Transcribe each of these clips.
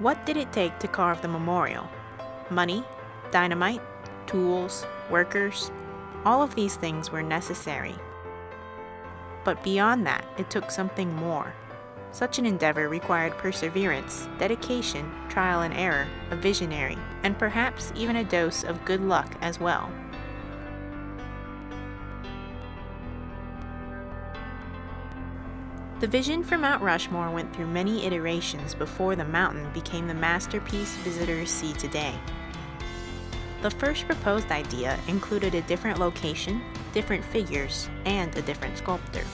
What did it take to carve the memorial? Money, dynamite, tools, workers, all of these things were necessary. But beyond that, it took something more. Such an endeavor required perseverance, dedication, trial and error, a visionary, and perhaps even a dose of good luck as well. The vision for Mount Rushmore went through many iterations before the mountain became the masterpiece visitors see today. The first proposed idea included a different location, different figures, and a different sculptor.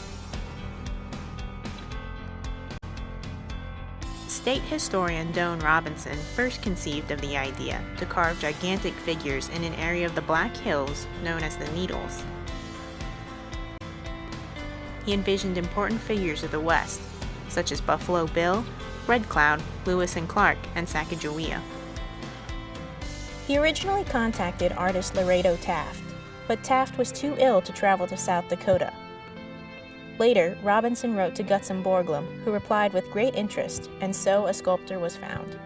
State historian Doane Robinson first conceived of the idea to carve gigantic figures in an area of the Black Hills known as the Needles. He envisioned important figures of the West, such as Buffalo Bill, Red Cloud, Lewis and Clark, and Sacagawea. He originally contacted artist Lorado Taft, but Taft was too ill to travel to South Dakota. Later, Robinson wrote to Gutzon Borglum, who replied with great interest, and so a sculptor was found.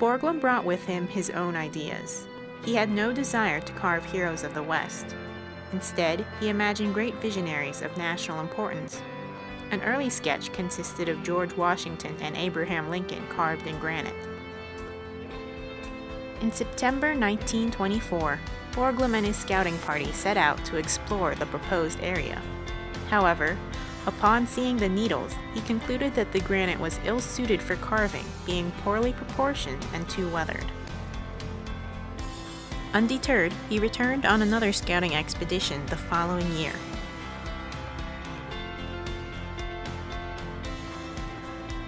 Borglum brought with him his own ideas. He had no desire to carve heroes of the West. Instead, he imagined great visionaries of national importance an early sketch consisted of George Washington and Abraham Lincoln carved in granite. In September 1924, Borglum and his scouting party set out to explore the proposed area. However, upon seeing the needles, he concluded that the granite was ill-suited for carving, being poorly proportioned and too weathered. Undeterred, he returned on another scouting expedition the following year.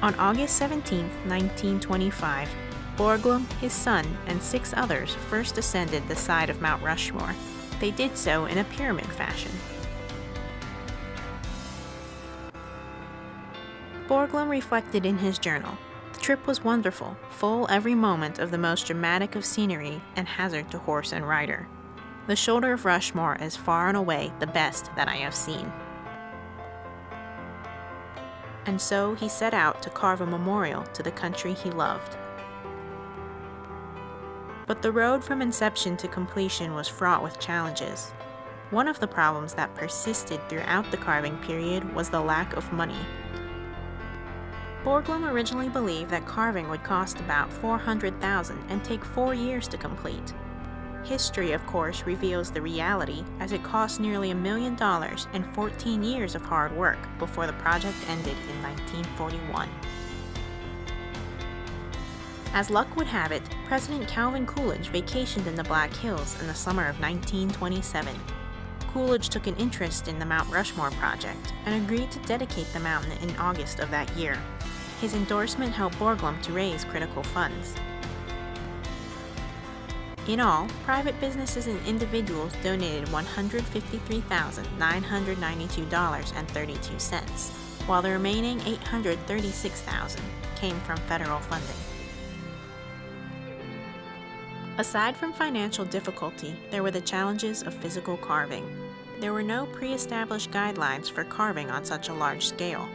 On August 17, 1925, Borglum, his son, and six others first ascended the side of Mount Rushmore. They did so in a pyramid fashion. Borglum reflected in his journal, trip was wonderful, full every moment of the most dramatic of scenery and hazard to horse and rider. The shoulder of Rushmore is far and away the best that I have seen and so he set out to carve a memorial to the country he loved. But the road from inception to completion was fraught with challenges. One of the problems that persisted throughout the carving period was the lack of money. Borglum originally believed that carving would cost about 400,000 and take four years to complete. History, of course, reveals the reality as it cost nearly a million dollars and 14 years of hard work before the project ended in 1941. As luck would have it, President Calvin Coolidge vacationed in the Black Hills in the summer of 1927. Coolidge took an interest in the Mount Rushmore project and agreed to dedicate the mountain in August of that year. His endorsement helped Borglum to raise critical funds. In all, private businesses and individuals donated $153,992.32, while the remaining 836,000 came from federal funding. Aside from financial difficulty, there were the challenges of physical carving. There were no pre-established guidelines for carving on such a large scale.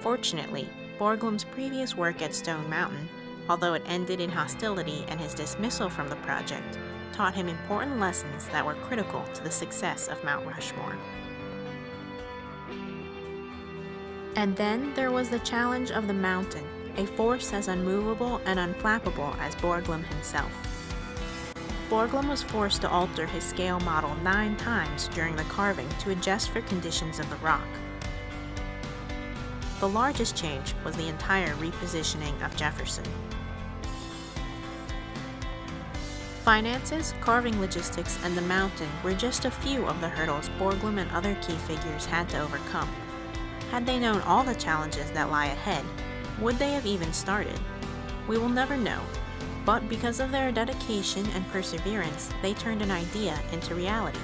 Fortunately, Borglum's previous work at Stone Mountain although it ended in hostility and his dismissal from the project, taught him important lessons that were critical to the success of Mount Rushmore. And then there was the challenge of the mountain, a force as unmovable and unflappable as Borglum himself. Borglum was forced to alter his scale model nine times during the carving to adjust for conditions of the rock. The largest change was the entire repositioning of Jefferson. Finances, carving logistics, and the mountain were just a few of the hurdles Borglum and other key figures had to overcome. Had they known all the challenges that lie ahead, would they have even started? We will never know, but because of their dedication and perseverance, they turned an idea into reality.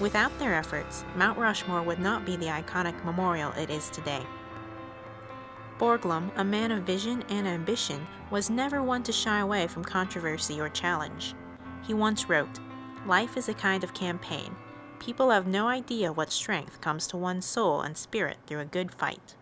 Without their efforts, Mount Rushmore would not be the iconic memorial it is today. Borglum, a man of vision and ambition, was never one to shy away from controversy or challenge. He once wrote, Life is a kind of campaign. People have no idea what strength comes to one's soul and spirit through a good fight.